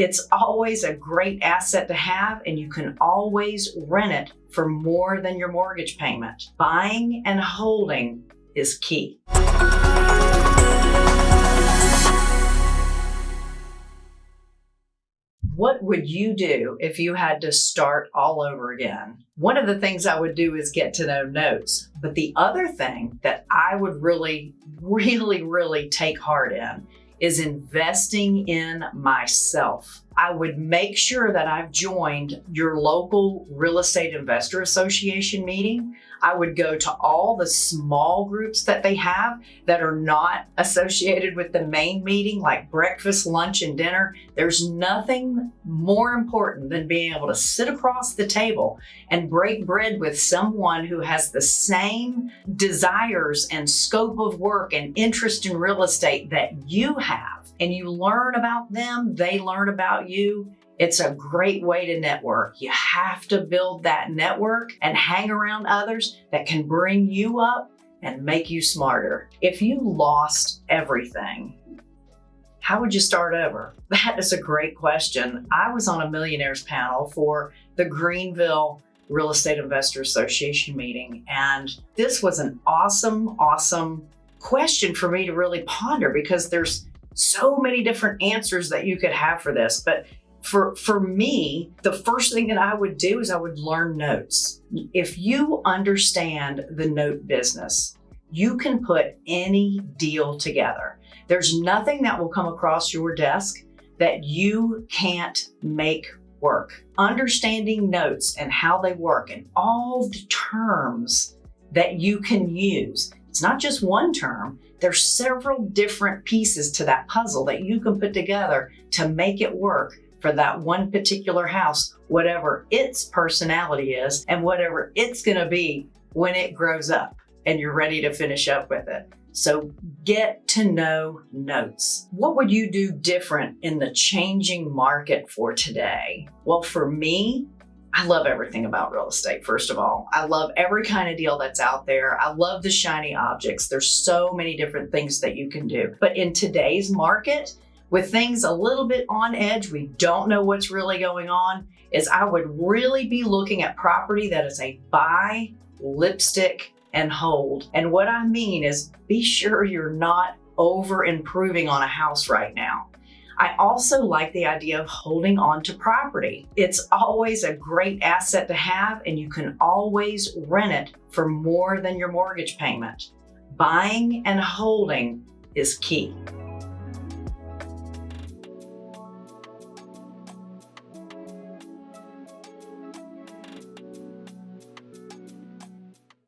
It's always a great asset to have, and you can always rent it for more than your mortgage payment. Buying and holding is key. What would you do if you had to start all over again? One of the things I would do is get to know notes. But the other thing that I would really, really, really take heart in is investing in myself. I would make sure that I've joined your local real estate investor association meeting. I would go to all the small groups that they have that are not associated with the main meeting, like breakfast, lunch, and dinner. There's nothing more important than being able to sit across the table and break bread with someone who has the same desires and scope of work and interest in real estate that you have. And you learn about them, they learn about you, it's a great way to network. You have to build that network and hang around others that can bring you up and make you smarter. If you lost everything, how would you start over? That is a great question. I was on a millionaires panel for the Greenville Real Estate Investor Association meeting, and this was an awesome, awesome question for me to really ponder because there's so many different answers that you could have for this. But for for me the first thing that i would do is i would learn notes if you understand the note business you can put any deal together there's nothing that will come across your desk that you can't make work understanding notes and how they work and all the terms that you can use it's not just one term there's several different pieces to that puzzle that you can put together to make it work for that one particular house, whatever its personality is and whatever it's going to be when it grows up and you're ready to finish up with it. So get to know notes. What would you do different in the changing market for today? Well, for me, I love everything about real estate, first of all. I love every kind of deal that's out there. I love the shiny objects. There's so many different things that you can do. But in today's market, with things a little bit on edge, we don't know what's really going on, is I would really be looking at property that is a buy, lipstick, and hold. And what I mean is be sure you're not over improving on a house right now. I also like the idea of holding on to property. It's always a great asset to have and you can always rent it for more than your mortgage payment. Buying and holding is key.